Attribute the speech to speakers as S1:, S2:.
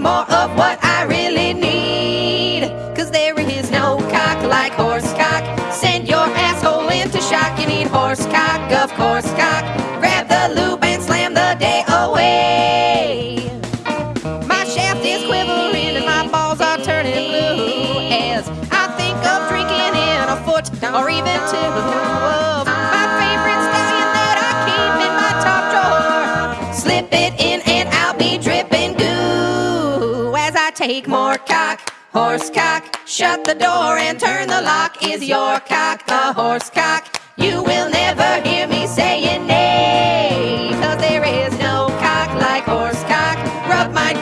S1: more of what I really need. Cause there is no cock like horse cock. Send your asshole into shock. You need horse cock, of course, cock. Grab the lube and slam the day away. My shaft is quivering and my balls are turning blue as I think of drinking in a foot or even two my favorite stallion that I keep in my top drawer. Slip it in take more cock. Horse cock, shut the door and turn the lock. Is your cock a horse cock? You will never hear me saying nay. Cause there is no cock like horse cock. Rub my